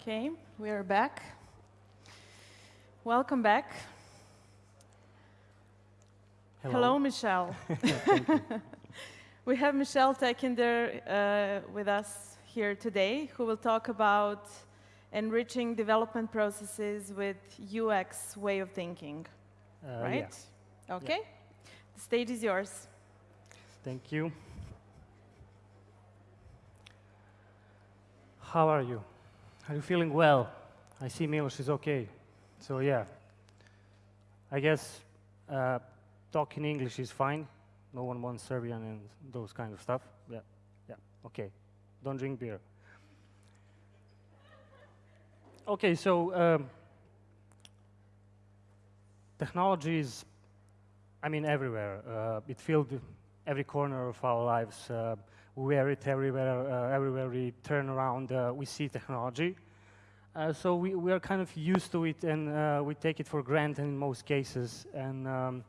Okay, we are back. Welcome back. Hello, Hello Michel. we have Michel Tekinder uh, with us here today, who will talk about enriching development processes with UX way of thinking, Uh, right? yes. Okay, the stage is yours. Thank you. How are you? Are you feeling well? I see Milos is okay. So yeah, I guess uh, talking English is fine. No one wants Serbian and those kind of stuff. Yeah, yeah, okay. Don't drink beer. Okay, so um, technology is, I mean, everywhere. Uh, it filled every corner of our lives. Uh, wear it everywhere. Uh, everywhere we turn around, uh, we see technology. Uh, so we, we are kind of used to it, and uh, we take it for granted in most cases. And um,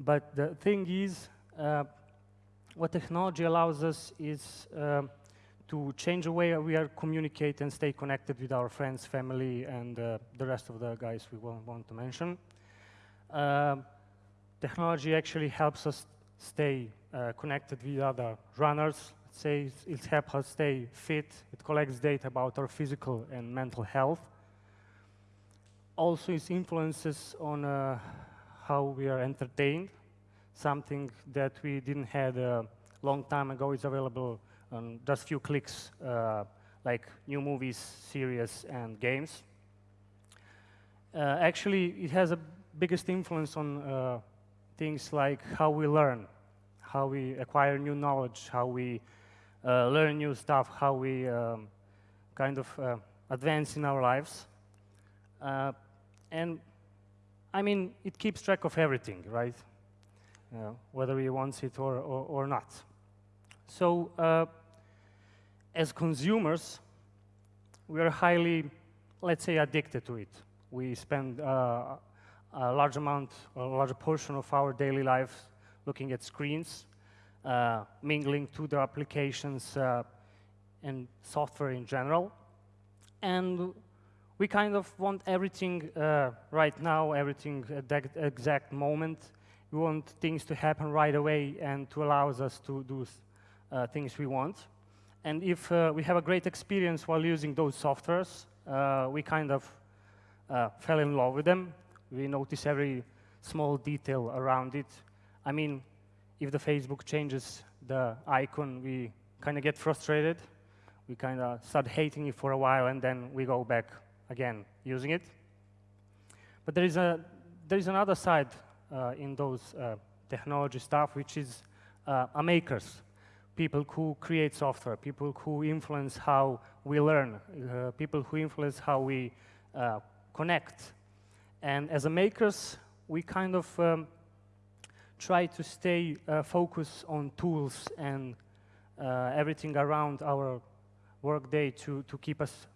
but the thing is, uh, what technology allows us is um to change the way we are communicate and stay connected with our friends, family, and uh, the rest of the guys we won't want to mention. Um, technology actually helps us stay uh, connected with other runners. Say it helps us stay fit. It collects data about our physical and mental health. Also, it influences on uh, how we are entertained. Something that we didn't have a long time ago is available on just few clicks, uh, like new movies, series, and games. Uh, actually, it has a biggest influence on uh, things like how we learn, how we acquire new knowledge, how we uh, learn new stuff, how we um, kind of uh, advance in our lives. Uh, and I mean, it keeps track of everything, right? Whether we want it or, or, or not. So, uh, as consumers, we are highly, let's say, addicted to it. We spend uh, a large amount, a large portion of our daily lives looking at screens, uh, mingling to the applications uh, and software in general. And we kind of want everything uh, right now, everything at that exact moment. We want things to happen right away and to allow us to do uh, things we want. And if uh, we have a great experience while using those softwares, uh, we kind of fell in love with them. We notice every small detail around it. I mean, if the Facebook changes the icon, we kind of get frustrated. We kind of start hating it for a while, and then we go back again using it. But there is, a, there is another side uh, in those uh, technology stuff, which is uh, a makers, people who create software, people who influence how we learn, uh, people who influence how we uh, connect. And as a makers, we kind of um, try to stay uh, focused on tools and uh, everything around our workday to, to keep us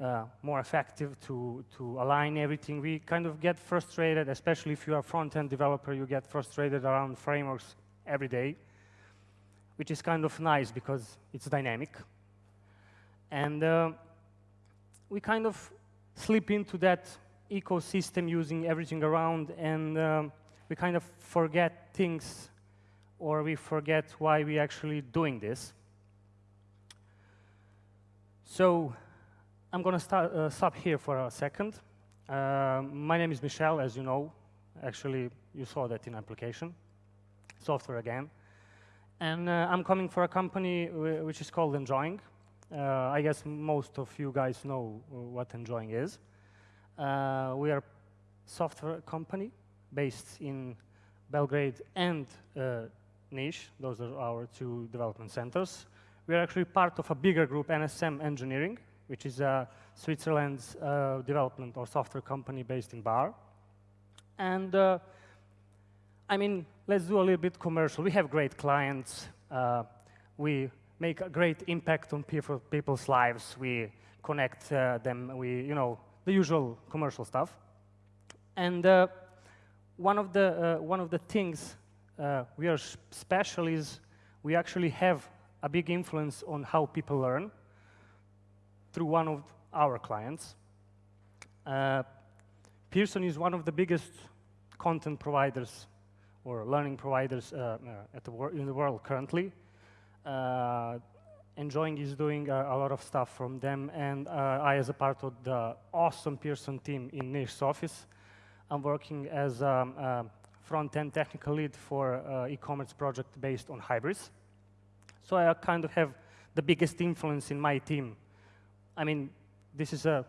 uh, more effective, to, to align everything. We kind of get frustrated, especially if you are a front-end developer, you get frustrated around frameworks every day, which is kind of nice because it's dynamic. And uh, we kind of slip into that ecosystem using everything around and um, we kind of forget things or we forget why we are actually doing this. So I'm going to uh, stop here for a second. Uh, my name is Michel, as you know. Actually, you saw that in application. Software again. And uh, I'm coming for a company which is called Enjoying. Uh, I guess most of you guys know uh, what Enjoying is. Uh, we are a software company based in Belgrade and uh, Niš. Those are our two development centers. We are actually part of a bigger group, NSM Engineering, which is a Switzerland's uh, development or software company based in Bar. And uh, I mean, let's do a little bit commercial. We have great clients. Uh, we make a great impact on people, people's lives. We connect uh, them. We, you know, the usual commercial stuff. And uh, one of the uh, one of the things uh, we are special is we actually have a big influence on how people learn through one of our clients. Uh, Pearson is one of the biggest content providers or learning providers uh, uh, the in the world currently. Uh, Enjoying is doing a, a, lot of stuff from them, and I, as a part of the awesome Pearson team in Nish's office, I'm working as a, um, a front-end technical lead for uh, e-commerce project based on Hybris. So I kind of have the biggest influence in my team. I mean, this is a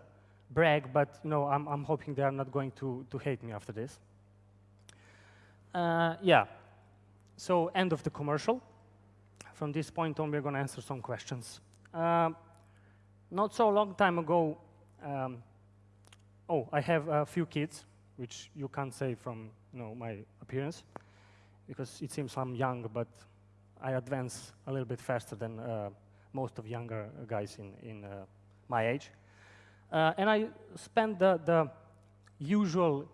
brag, but you know, I'm, I'm hoping they are not going to, to hate me after this. Uh, yeah, so end of the commercial. From this point on, we're going to answer some questions. Uh, not so long time ago, um, oh, I have a few kids, which you can't say from you know, my appearance, because it seems I'm young, but I advance a little bit faster than uh, most of younger guys in, in uh, my age. Uh, and I spend the, the, usual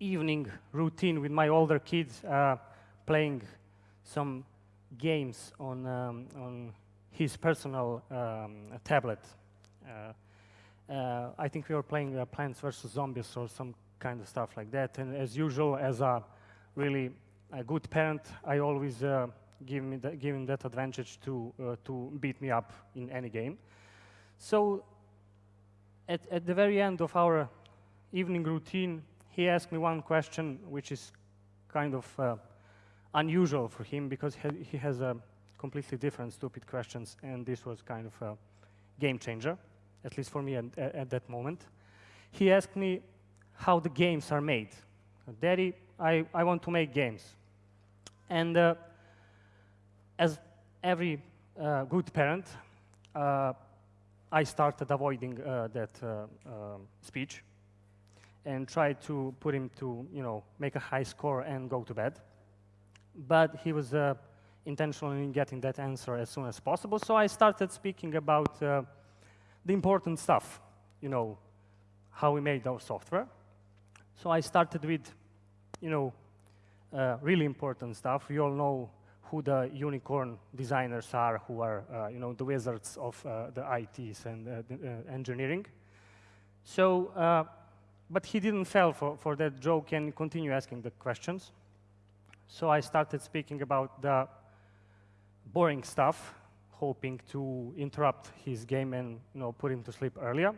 evening routine with my older kids uh, playing some games on, um, on his personal um, tablet. Uh, uh, I think we were playing uh, Plants vs. Zombies or some kind of stuff like that. And as usual, as a really a good parent, I always give, me the, give him that advantage to, to beat me up in any game. So at, at the very end of our evening routine, he asked me one question, which is kind of unusual for him because he has a completely different stupid questions, and this was kind of a game changer, at least for me at, at that moment. He asked me how the games are made. Daddy, I, I want to make games. And uh, as every uh, good parent, uh, I started avoiding uh, that uh, um, speech and tried to put him to, you know, make a high score and go to bed. But he was uh, intentional in getting that answer as soon as possible, so I started speaking about uh, the important stuff, you know, how we made our software. So I started with, you know, uh, really important stuff. We all know who the unicorn designers are, who are, uh, you know, the wizards of uh, the ITs and uh, the, uh, engineering. So, but he didn't fall for, for that joke and continue asking the questions. So I started speaking about the boring stuff, hoping to interrupt his game and, you know, put him to sleep earlier.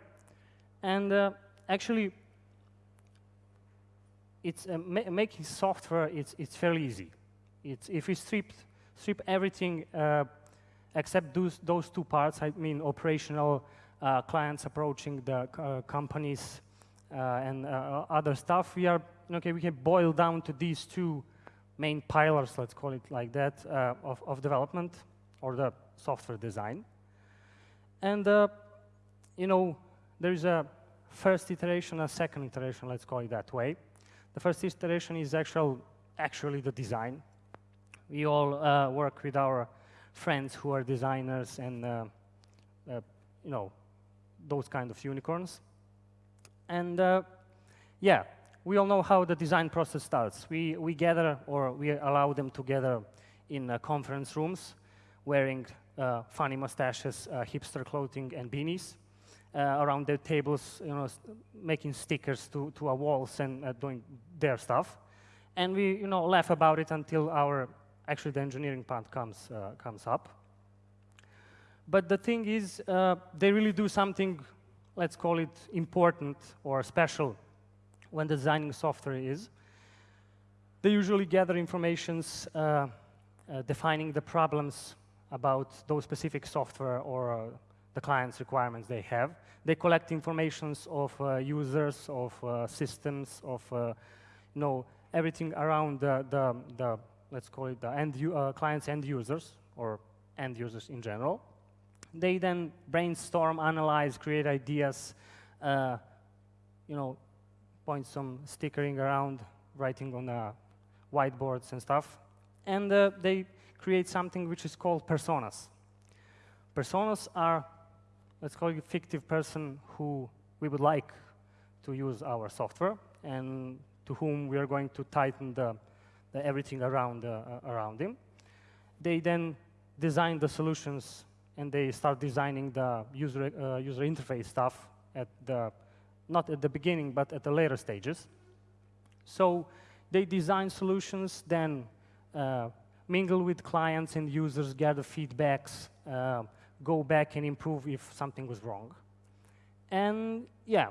And uh, actually, it's ma making software, it's, it's fairly easy. It's, if we strip, strip everything uh, except those, those two parts, I mean operational uh, clients approaching the uh, companies uh, and uh, other stuff, we are, okay, we can boil down to these two main pillars, let's call it like that, uh, of, of development or the software design. And, you know, there is a first iteration, a second iteration, let's call it that way. The first iteration is actual, actually the design, we all uh, work with our friends who are designers and, uh, uh, you know, those kind of unicorns. And uh, yeah, we all know how the design process starts. We, we gather or we allow them to gather in uh, conference rooms wearing uh, funny mustaches, hipster clothing, and beanies. around their tables, you know, making stickers to, to our walls and doing their stuff. And we, you know, laugh about it until our actually the engineering part comes, uh, comes up. But the thing is, uh, they really do something, let's call it important or special when designing software is. They usually gather informations uh, uh defining the problems about those specific software or uh, the client's requirements they have. They collect informations of uh, users, of systems, of you know, everything around the, the, the let's call it the end uh, clients end users or end users in general. They then brainstorm, analyze, create ideas, uh, you know, point some stickering around, writing on uh, whiteboards and stuff. And uh, they create something which is called personas. Personas are, let's call it a fictive person who we would like to use our software and to whom we are going to tighten the everything around, uh, uh, around him. They then design the solutions and they start designing the user, uh, user interface stuff at the, not at the beginning, but at the later stages. So they design solutions, then uh, mingle with clients and users, gather feedbacks, uh, go back and improve if something was wrong. And yeah,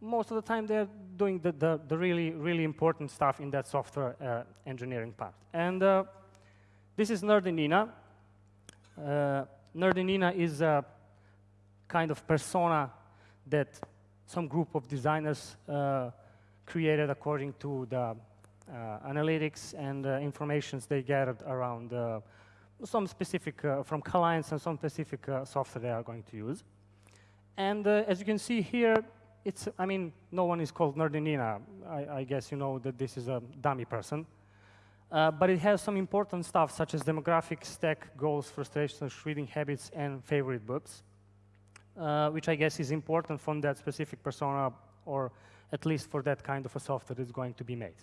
most of the time they're doing the, the, the really, really important stuff in that software uh, engineering part. And uh, this is Nerdy Nina. Uh, Nerdy Nina is a kind of persona that some group of designers uh, created according to the uh, analytics and uh, informations they gathered around some specific, from clients and some specific software they are going to use. And as you can see here, it's, I mean, no one is called Nerdy Nina. I, I guess you know that this is a dummy person. Uh, but it has some important stuff such as demographics, tech, goals, frustrations, reading habits, and favorite books, uh, which I guess is important from that specific persona, or at least for that kind of a software that's going to be made.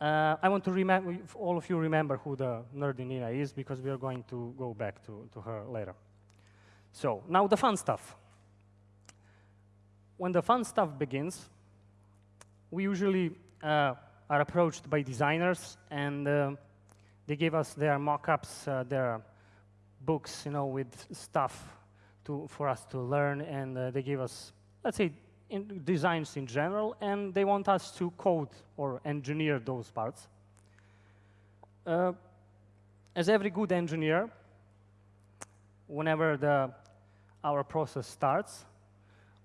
Uh, I want to remember, all of you remember who the nerdy Nina is, because we are going to go back to, to her later. So, now the fun stuff when the fun stuff begins, we usually uh, are approached by designers, and uh, they give us their mock-ups, uh, their books, you know, with stuff to, for us to learn, and uh, they give us, let's say, in designs in general, and they want us to code or engineer those parts. Uh, as every good engineer, whenever the, our process starts,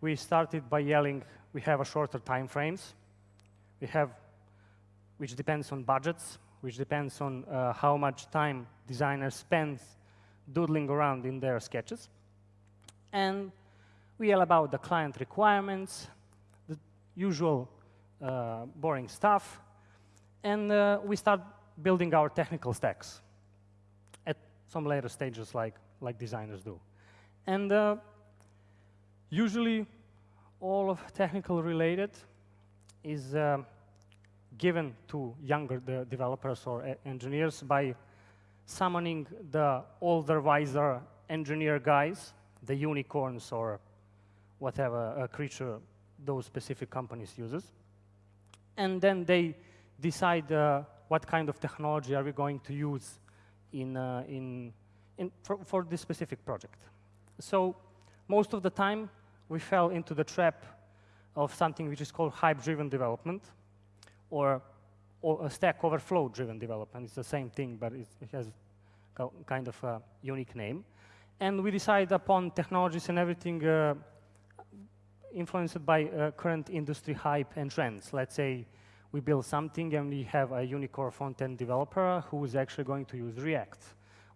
we started by yelling, we have a shorter time frames. We have, which depends on budgets, which depends on uh, how much time designers spend doodling around in their sketches. And we yell about the client requirements, the usual uh, boring stuff, and uh, we start building our technical stacks at some later stages like, like designers do. And uh, usually all of technical related is uh, given to younger de developers or engineers by summoning the older, wiser engineer guys, the unicorns or whatever creature those specific companies uses. And then they decide uh, what kind of technology are we going to use in, uh, in, in for, for this specific project. So most of the time, we fell into the trap of something which is called hype-driven development, or, or, Stack Overflow-driven development. It's the same thing, but it has kind of a unique name. And we decide upon technologies and everything uh, influenced by uh, current industry hype and trends. Let's say we build something and we have a unicorn front-end developer who is actually going to use React,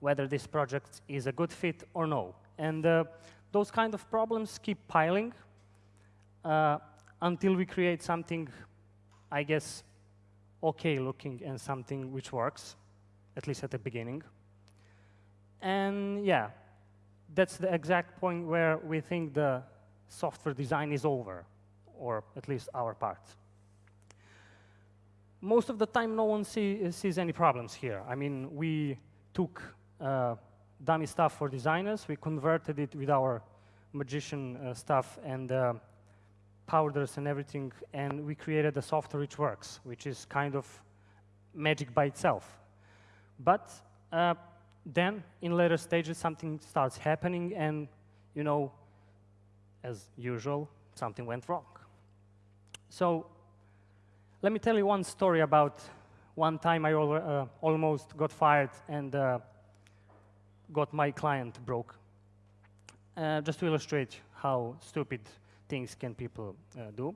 whether this project is a good fit or no. And uh, those kind of problems keep piling uh, until we create something, I guess, okay looking and something which works, at least at the beginning. And yeah, that's the exact point where we think the software design is over, or at least our part. Most of the time, no one see, sees any problems here. I mean, we took uh, dummy stuff for designers. We converted it with our magician uh, stuff and uh, powders and everything, and we created a software which works, which is kind of magic by itself. But uh, then, in later stages, something starts happening, and, you know, as usual, something went wrong. So let me tell you one story about one time I uh, almost got fired and uh, got my client broke. Uh, just to illustrate how stupid things can people uh, do.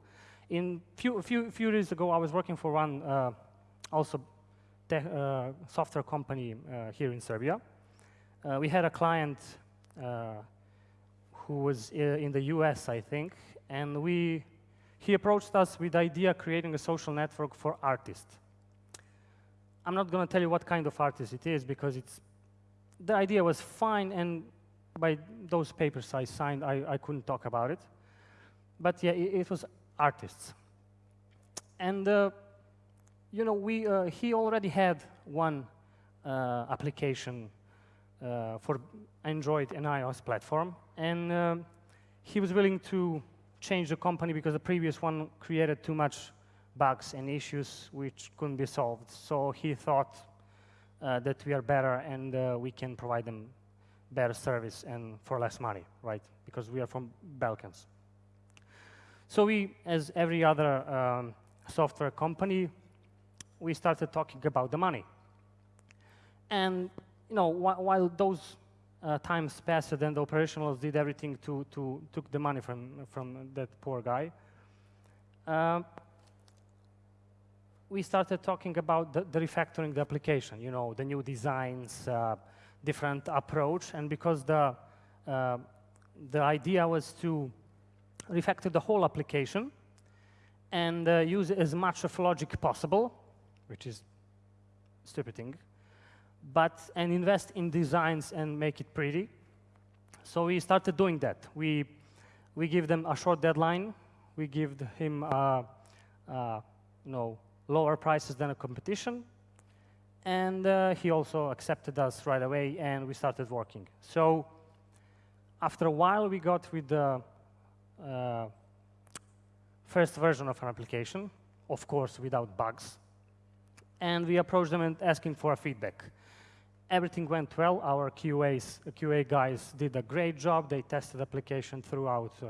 In few, few, few years ago, I was working for one uh, also software company uh, here in Serbia. we had a client who was in the US, I think, and we, he approached us with the idea creating a social network for artists. I'm not going to tell you what kind of artist it is because it's the idea was fine, and by those papers I signed, I, I couldn't talk about it. But yeah, it, it was artists. And, uh, you know, we, uh, he already had one uh, application uh, for Android and iOS platform. And um, he was willing to change the company because the previous one created too much bugs and issues which couldn't be solved. So he thought uh, that we are better and uh, we can provide them better service and for less money, right? Because we are from Balkans. So we, as every other um, software company, we started talking about the money. And you know, wh while those uh, times passed, then the operationals did everything to, to took the money from, from that poor guy. Uh, we started talking about the, the, refactoring the application, you know, the new designs, uh, different approach, and because the, uh, the idea was to refactor the whole application and uh, use as much of logic possible, which is stupid thing, but and invest in designs and make it pretty. So we started doing that. We we give them a short deadline. We give him uh, uh, know lower prices than a competition, and uh, he also accepted us right away, and we started working. So after a while, we got with the uh, first version of an application, of course, without bugs, and we approached them and asking for a feedback everything went well. Our QAs, QA guys did a great job. They tested application throughout uh,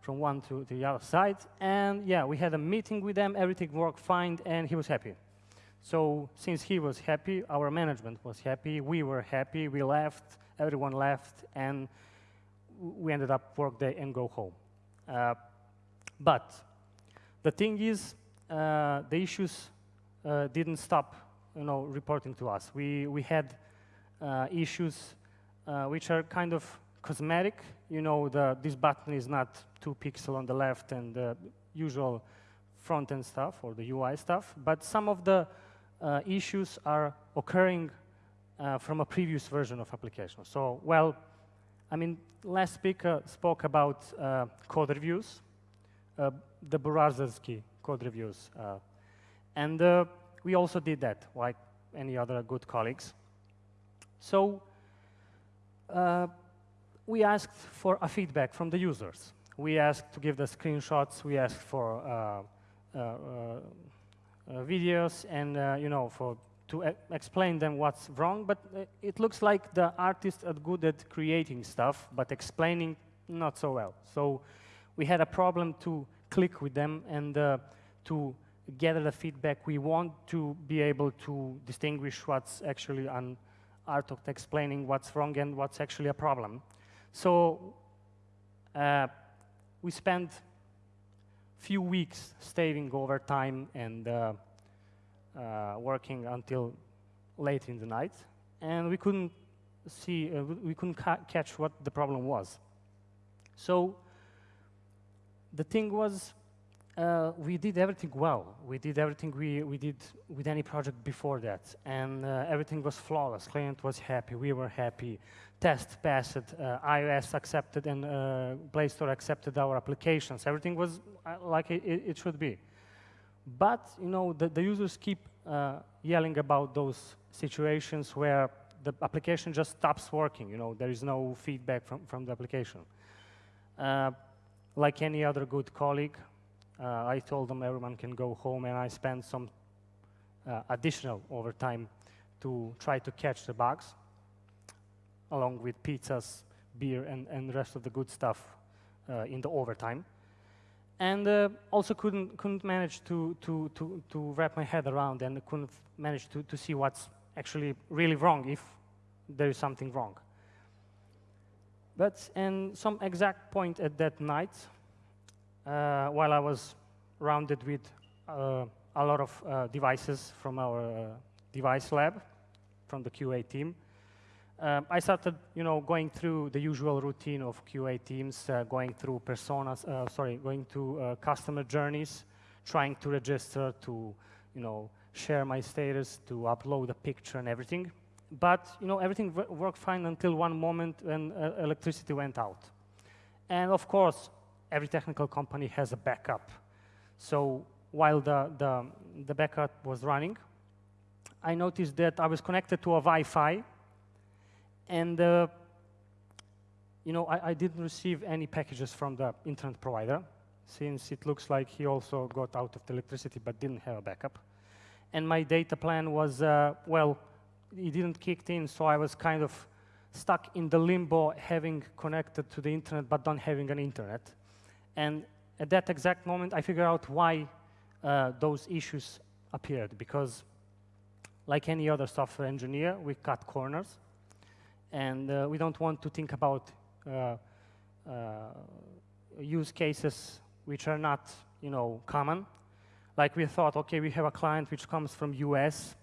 from one to the other side. And yeah, we had a meeting with them. Everything worked fine, and he was happy. So since he was happy, our management was happy. We were happy. We left. Everyone left, and we ended up work day and go home. Uh, but the thing is, uh, the issues uh, didn't stop you know, reporting to us. We, we had uh, issues uh, which are kind of cosmetic. You know, the, this button is not two pixel on the left and the usual front-end stuff or the UI stuff, but some of the uh, issues are occurring uh, from a previous version of application. So, well, I mean, last speaker spoke about uh, code reviews, uh, the Burazersky code reviews. And we also did that, like any other good colleagues. So uh, we asked for a feedback from the users. We asked to give the screenshots. We asked for uh, uh, uh, uh videos and, uh, you know, for to e explain them what's wrong. But it looks like the artists are good at creating stuff, but explaining not so well. So we had a problem to click with them and to gather the feedback. We want to be able to distinguish what's actually an art of explaining what's wrong and what's actually a problem. So uh, we spent few weeks staying over time and uh, uh, working until late in the night, and we couldn't see, uh, we couldn't ca catch what the problem was. So the thing was, uh, we did everything well. We did everything we, we did with any project before that. And uh, everything was flawless. Client was happy. We were happy. Test passed. Uh, iOS accepted and uh, Play Store accepted our applications. Everything was uh, like it, it, should be. But, you know, the, the users keep uh, yelling about those situations where the application just stops working. You know, there is no feedback from, from the application. like any other good colleague, uh, I told them everyone can go home, and I spent some uh, additional overtime to try to catch the bugs, along with pizzas, beer, and, and rest of the good stuff uh, in the overtime. And uh, also couldn't, couldn't manage to, to, to, to wrap my head around and couldn't manage to, to see what's actually really wrong if there is something wrong. But in some exact point at that night, while I was rounded with uh, a lot of uh, devices from our device lab, from the QA team. Um, I started, you know, going through the usual routine of QA teams, uh, going through personas, uh, sorry, going to uh, customer journeys, trying to register, to, you know, share my status, to upload a picture and everything. But, you know, everything worked fine until one moment when electricity went out. And of course, every technical company has a backup. So while the, the, the backup was running, I noticed that I was connected to a Wi-Fi, And uh, you know, I, I, didn't receive any packages from the internet provider, since it looks like he also got out of the electricity but didn't have a backup. And my data plan was, uh, well, it didn't kick in, so I was kind of stuck in the limbo having connected to the internet but not having an internet. And at that exact moment, I figured out why uh, those issues appeared, because like any other software engineer, we cut corners, and uh, we don't want to think about uh, uh, use cases which are not, you know, common. Like we thought, okay, we have a client which comes from US,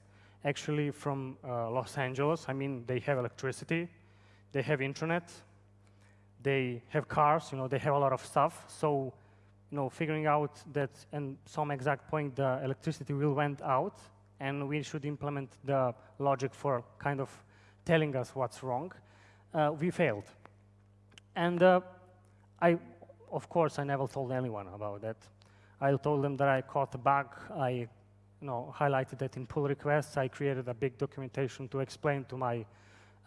actually from uh, Los Angeles. I mean, they have electricity, they have internet, they have cars, you know, they have a lot of stuff. So, you know, figuring out that at some exact point the electricity will went out and we should implement the logic for kind of telling us what's wrong, uh, we failed. And uh, I, of course, I never told anyone about that. I told them that I caught a bug. I you know, highlighted that in pull requests. I created a big documentation to explain to my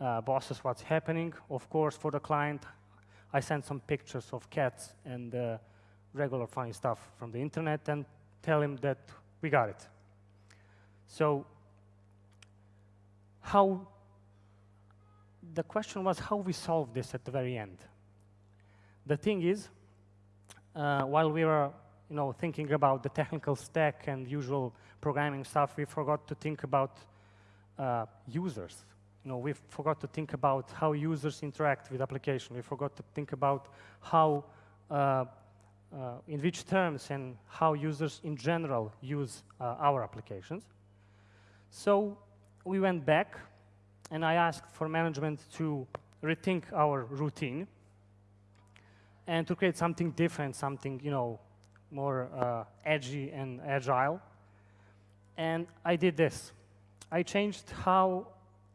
uh, bosses what's happening. Of course, for the client, I sent some pictures of cats and uh, regular funny stuff from the internet and tell him that we got it. So how, the question was how we solve this at the very end. The thing is, uh, while we were you know, thinking about the technical stack and usual programming stuff, we forgot to think about uh, users. Know, we forgot to think about how users interact with application. We forgot to think about how, uh, uh in which terms and how users in general use uh, our applications. So we went back and I asked for management to rethink our routine and to create something different, something, you know, more uh, edgy and agile. And I did this. I changed how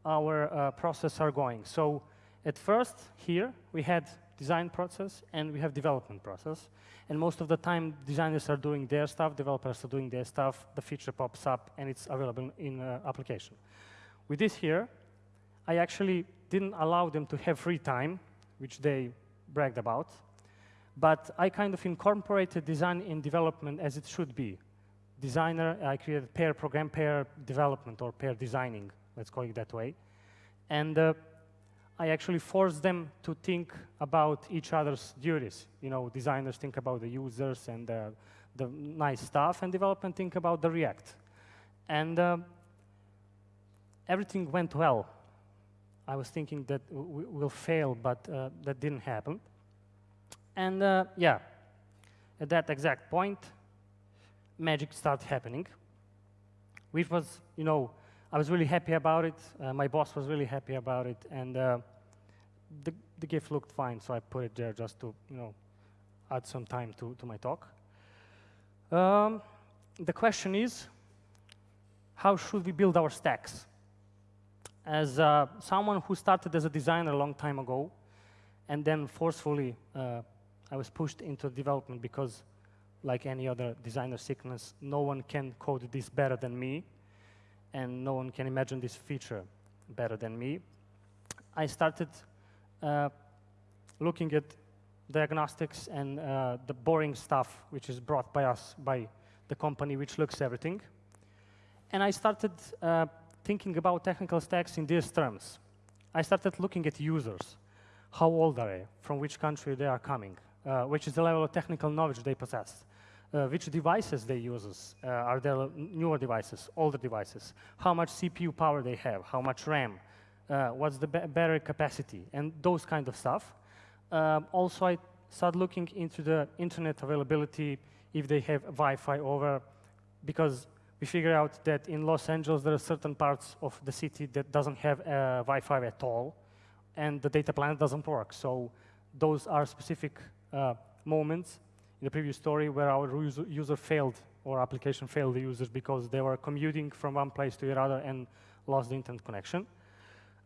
our uh, process are going. So at first, here, we had design process and we have development process. And most of the time, designers are doing their stuff, developers are doing their stuff, the feature pops up, and it's available in uh, application. With this here, I actually didn't allow them to have free time, which they bragged about. But I kind of incorporated design in development as it should be. Designer, I created pair program, pair development, or pair designing, let's call it that way. And uh, I actually forced them to think about each other's duties. You know, designers think about the users and uh, the nice stuff, and development think about the React. And uh, everything went well. I was thinking that we will fail, but uh, that didn't happen. And uh, yeah, at that exact point, magic started happening, which was, you know, I was really happy about it. Uh, my boss was really happy about it, and uh, the, the GIF looked fine, so I put it there just to, you know, add some time to, to my talk. Um, the question is, how should we build our stacks? As uh, someone who started as a designer a long time ago, and then forcefully uh, I was pushed into development because, like any other designer sickness, no one can code this better than me, and no one can imagine this feature better than me. I started uh, looking at diagnostics and uh, the boring stuff which is brought by us, by the company which looks everything. And I started uh, thinking about technical stacks in these terms. I started looking at users. How old are they? From which country they are coming? Uh, which is the level of technical knowledge they possess. Uh, which devices they use. Uh, are there newer devices, older devices? How much CPU power they have? How much RAM? Uh, what's the battery capacity? And those kind of stuff. Um, also, I started looking into the internet availability, if they have Wi-Fi over, because we figured out that in Los Angeles, there are certain parts of the city that doesn't have uh, Wi-Fi at all, and the data plan doesn't work. So those are specific uh, moments in the previous story where our user, failed or application failed the users because they were commuting from one place to another and lost the internet connection.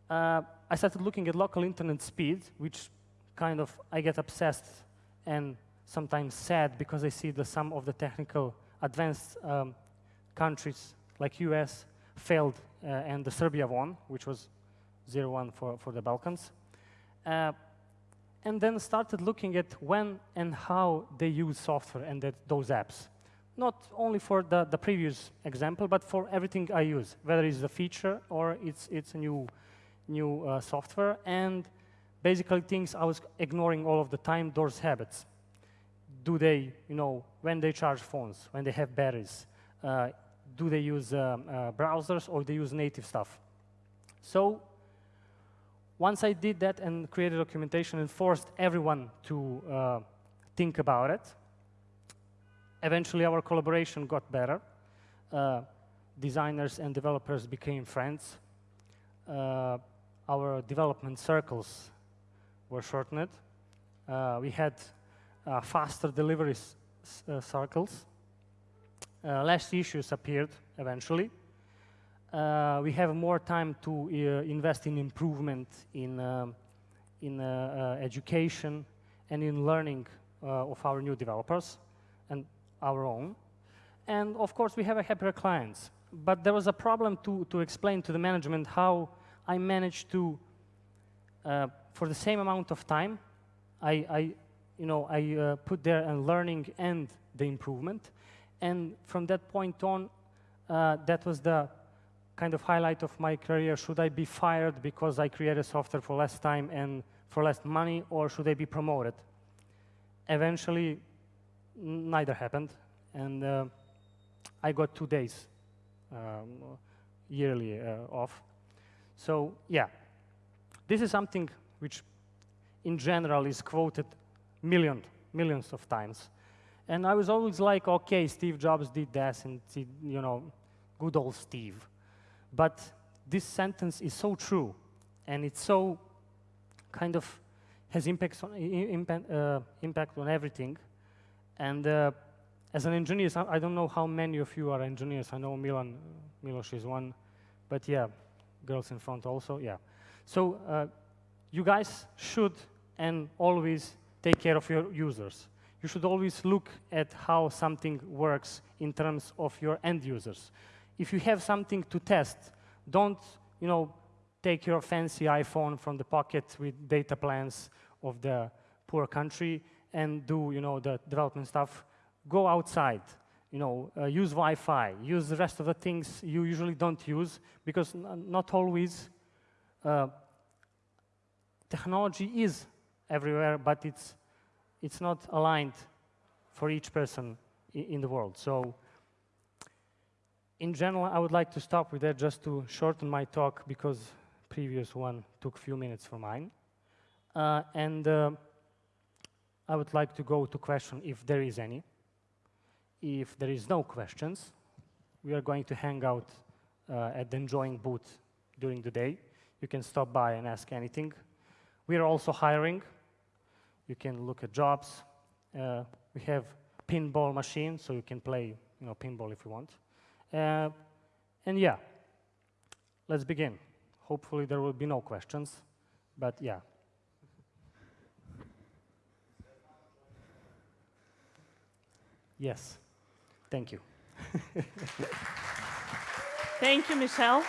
Uh, I started looking at local internet speed, which kind of, I get obsessed and sometimes sad because I see the some of the technical advanced um, countries like US failed uh, and the Serbia won, which was 0-1 for, for the Balkans. Uh, and then started looking at when and how they use software and that, those apps. Not only for the, the previous example, but for everything I use, whether it's a feature or it's, it's a new, new uh, software. And basically things I was ignoring all of the time, those habits. Do they, you know, when they charge phones, when they have batteries, uh, do they use um, uh, browsers or they use native stuff? So once I did that and created documentation and forced everyone to uh, think about it, eventually our collaboration got better. Uh, designers and developers became friends. Uh, our development circles were shortened. Uh, we had uh, faster delivery uh, circles. Less issues appeared eventually. Uh, we have more time to uh, invest in improvement in, um, in education and in learning of our new developers and our own. And of course, we have a happier clients. But there was a problem to, to explain to the management how I managed to uh, for the same amount of time, I, I you know, I uh, put there a learning and the improvement. And from that point on, uh, that was the kind of highlight of my career. Should I be fired because I created software for less time and for less money, or should I be promoted? Eventually, neither happened. And uh, I got two days um, yearly uh, off. So yeah, this is something which in general is quoted million, millions of times. And I was always like, okay, Steve Jobs did this, and you know, good old Steve. But this sentence is so true, and it's so kind of has impacts on, impact, uh, impact on everything. And uh, as an engineer, I don't know how many of you are engineers. I know Milan, Milos is one, but yeah, girls in front also, yeah. So uh, you guys should and always take care of your users. You should always look at how something works in terms of your end users. If you have something to test, don't you know, take your fancy iPhone from the pocket with data plans of the poor country and do you know, the development stuff. Go outside, you know, uh, use Wi-Fi, use the rest of the things you usually don't use because not always uh, technology is everywhere, but it's, it's not aligned for each person in the world. So in general, I would like to stop with that just to shorten my talk because previous one took few minutes for mine. Uh, and uh, I would like to go to question if there is any. If there is no questions, we are going to hang out uh, at the enjoying booth during the day. You can stop by and ask anything. We are also hiring. You can look at jobs. Uh, we have pinball machine, so you can play you know, pinball if you want. Uh, and yeah, let's begin. Hopefully there will be no questions, but yeah. Yes, thank you. thank you, Michel.